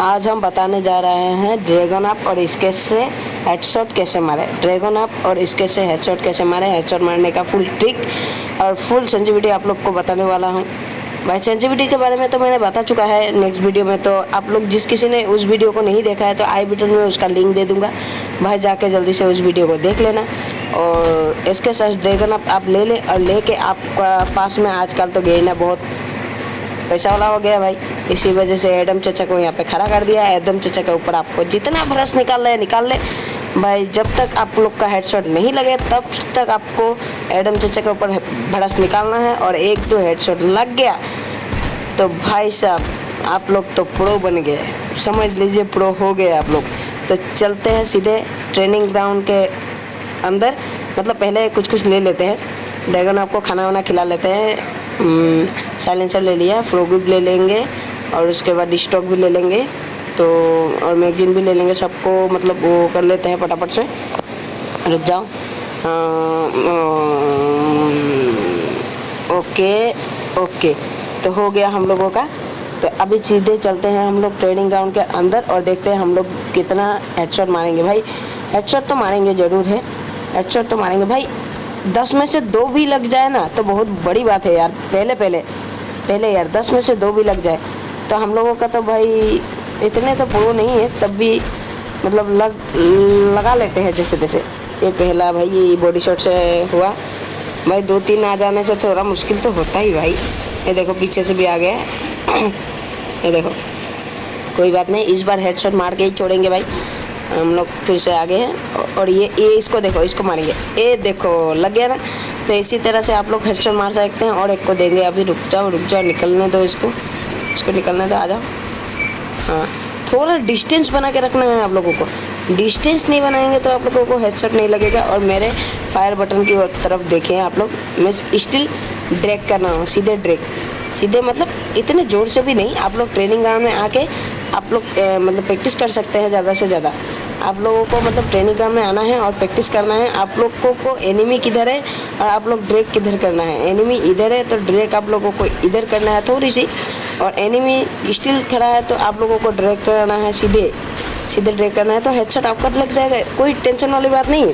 आज हम बताने जा रहे हैं ड्रैगन अप और इसके से हेडशॉट कैसे मारे। ड्रैगन अप और इसके से हेडशॉट कैसे मारे। हेडशॉट मारने का फुल ट्रिक और फुल सेंसिटिविटी आप लोग को बताने वाला हूँ। भाई सेंसिटिविटी के बारे में तो मैंने बता चुका है। नेक्स्ट वीडियो में तो आप लोग जिस किसी ने उस वीडियो को नहीं देखा है तो आई बटन में उसका लिंक दे दूँगा। भाई, जाके जल्दी से उस वीडियो को देख लेना और इसके साथ ड्रैगन अप आप ले लें और लेके आपका पास में आजकल तो गेना बहुत पैसा वाला हो गया भाई। इसी वजह से एडम चचा को यहाँ पे खड़ा कर दिया। एडम चचा के ऊपर आपको जितना ब्रश निकाल रहे निकाल ले। भाई, जब तक आप लोग का हेडशॉट नहीं लगे, तब तक आपको एडम चचा के ऊपर ब्रश निकालना है और एक दो हेडशॉट लग गया। तो भाई साहब, आप लोग तो प्रो बन गए। समझ लीजिए प्रो हो गए आप लोग। तो चलते हैं सीधे ट्रेनिंग ग्राउंड के अंदर। मतलब पहले कुछ कुछ ले लेते हैं। ड्रैगन आपको खाना वाना खिला लेते हैं। साइलेंसर ले लिया फ्रोग्रुप ले लेंगे। और उसके बाद स्टॉक भी ले लेंगे। तो और मैगजीन भी ले लेंगे सबको मतलब वो कर लेते हैं फटाफट से। रुक जाओ। Okay okay. तो हो गया हम लोगों का। तो अभी सीधे चलते हैं हम लोग ट्रेनिंग ग्राउंड के अंदर और देखते हैं हम लोग कितना हेडशॉट मारेंगे। भाई हेडशॉट तो मारेंगे ज़रूर है। हेडशॉट तो मारेंगे। भाई, दस में से दो भी लग जाए ना तो बहुत बड़ी बात है यार। पहले पहले पहले यार, दस में से दो भी लग जाए। तो हम लोगों का तो भाई इतने तो प्रो नहीं है, तब भी मतलब लग, लगा लेते हैं जैसे तैसे। ये पहला भाई, ये बॉडी शॉट से हुआ। भाई दो तीन आ जाने से थोड़ा मुश्किल तो होता ही भाई। ये देखो, पीछे से भी आ गया। ये देखो, कोई बात नहीं, इस बार हेडशॉट मार के ही छोड़ेंगे भाई। हम लोग फिर से आगे हैं और ये ये इसको देखो, इसको मारेंगे। ये देखो, लग गया ना? तो इसी तरह से आप लोग हेडशॉट मार सकते हैं और एक को देंगे। अभी रुक जाओ रुक जाओ, निकलने दो इसको। इसको निकलने दो आ जाओ हाँ। थोड़ा डिस्टेंस बना के रखना है आप लोगों को। डिस्टेंस नहीं बनाएँगे तो आप लोगों को हेडसेट नहीं लगेगा और मेरे फायर बटन की तरफ़ देखें आप लोग। मैं स्टिल ड्रैग कर रहा हूँ, सीधे ड्रैग सीधे मतलब इतने ज़ोर से भी नहीं, आप लोग ट्रेनिंग ग्राउंड में आके आप लोग मतलब प्रैक्टिस कर सकते हैं ज़्यादा से ज़्यादा। आप लोगों को मतलब ट्रेनिंग ग्राउंड में आना है और प्रैक्टिस करना है। आप लोगों को एनिमी किधर है और आप लोग ड्रैग किधर करना है। एनिमी इधर है तो ड्रैग आप लोगों को इधर करना है थोड़ी सी। और एनिमी स्टिल खड़ा है तो आप लोगों को ड्रैग करना है सीधे। सीधे ड्रैग करना है तो हेडशॉट आपका लग जाएगा। कोई टेंशन वाली बात नहीं। है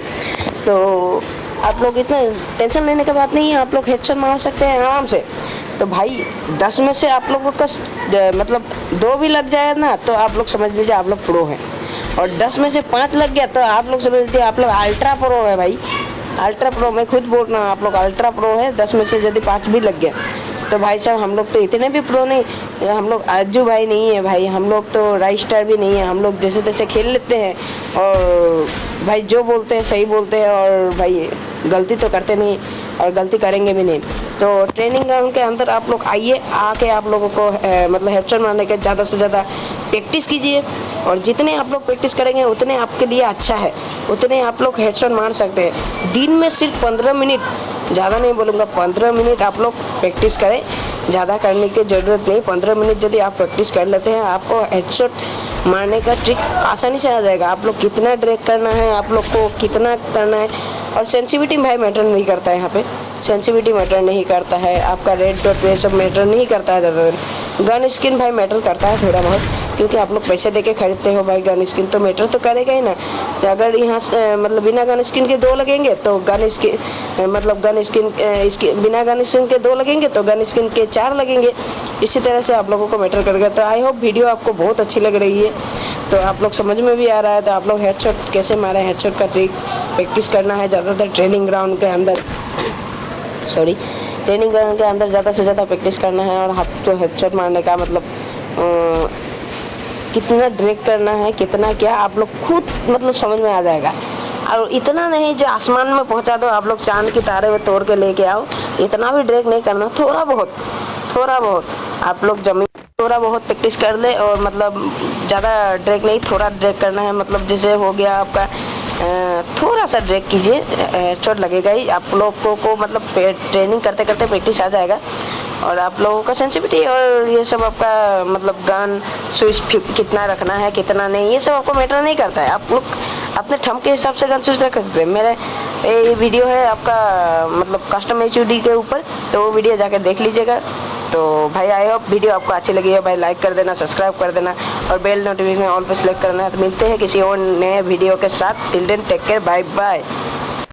तो आप लोग इतना टेंशन लेने की बात नहीं है। आप लोग हेडशॉट मार सकते हैं आराम से। तो भाई, दस में से आप लोगों का मतलब दो भी लग जाए ना तो आप लोग समझ लीजिए आप लोग प्रो हैं। और दस में से पाँच लग गया तो आप लोग समझ लीजिए आप लोग अल्ट्रा प्रो है भाई। अल्ट्रा प्रो मैं खुद बोल रहा हूँ, आप लोग अल्ट्रा प्रो है, दस में से यदि पाँच भी लग गया तो भाई साहब हम लोग तो इतने भी प्रो नहीं हम लोग आजू भाई नहीं है भाई हम लोग तो राइट स्टार भी नहीं है हम लोग जैसे तैसे खेल लेते हैं और भाई जो बोलते हैं सही बोलते हैं और भाई गलती तो करते नहीं और गलती करेंगे भी नहीं। तो ट्रेनिंग ग्राउंड के अंदर आप लोग आइए आके आप लोगों को ए, मतलब हेडशॉट मारने के ज़्यादा से ज़्यादा प्रैक्टिस कीजिए और जितने आप लोग प्रैक्टिस करेंगे उतने आपके लिए अच्छा है उतने आप लोग हेडशॉट मार सकते हैं। दिन में सिर्फ़ पंद्रह मिनट ज़्यादा नहीं बोलूँगा, पंद्रह मिनट आप लोग प्रैक्टिस करें। ज़्यादा करने की ज़रूरत नहीं, पंद्रह मिनट यदि आप प्रैक्टिस कर लेते हैं, आपको हेडसेट मारने का ट्रिक आसानी से आ जाएगा। आप लोग कितना ड्रैग करना है, आप लोग को कितना करना है, और सेंसिविटी भाई मैटर नहीं करता है यहाँ पे। सेंसिटिविटी मैटर नहीं करता है, आपका रेड डॉट ये सब मैटर नहीं करता है ज़्यादातर। गन स्किन भाई मैटर करता है थोड़ा बहुत, क्योंकि आप लोग पैसे दे के खरीदते हो भाई गन स्किन तो मैटर तो करेगा ही ना। अगर यहाँ मतलब बिना गन स्किन के दो लगेंगे तो गन स्किन मतलब गन स्किन इसके, बिना गन स्किन के दो लगेंगे तो गन स्किन के चार लगेंगे। इसी तरह से आप लोगों को मैटर करेगा। तो आई होप वीडियो आपको बहुत अच्छी लग रही है। तो आप लोग समझ में भी आ रहा है तो आप लोग हेडशॉट कैसे मारे हेडशॉट का ट्रिक प्रैक्टिस करना है, ज़्यादातर ट्रेनिंग ग्राउंड के अंदर। सॉरी ट्रेनिंग ग्राउंड के अंदर ज़्यादा से ज़्यादा प्रैक्टिस करना है और हाथ तो हेडशॉट मारने का मतलब कितना ड्रैग करना है, कितना क्या, आप लोग खुद मतलब समझ में आ जाएगा। और इतना नहीं जो आसमान में पहुँचा दो, आप लोग चाँद की तारे में तोड़ के लेके आओ, इतना भी ड्रेक नहीं करना, थोड़ा बहुत थोड़ा बहुत, आप लोग ज़मीन थोड़ा बहुत प्रैक्टिस कर ले और मतलब ज़्यादा ड्रेक नहीं, थोड़ा ड्रेक करना है मतलब जैसे हो गया आपका थोड़ा सा ड्रैग कीजिए। चोट लगेगा ही। आप लोगों को मतलब ट्रेनिंग करते करते प्रैक्टिस आ जाएगा। और आप लोगों का सेंसिटिविटी और ये सब आपका मतलब गन, स्विच कितना रखना है, कितना नहीं, ये सब आपको मैटर नहीं करता है। आप लोग अपने ठम के हिसाब से गन स्विच रख सकते हैं। मेरे, ये वीडियो है आपका मतलब कस्टम एच के ऊपर तो वो वीडियो जाकर देख लीजिएगा। तो भाई आई होप वीडियो आपको अच्छी लगी है। भाई लाइक कर देना सब्सक्राइब कर देना और बेल नोटिफिकेशन ऑल पर सेलेक्ट करना। तो मिलते हैं किसी और नए वीडियो के साथ। Till then take care bye bye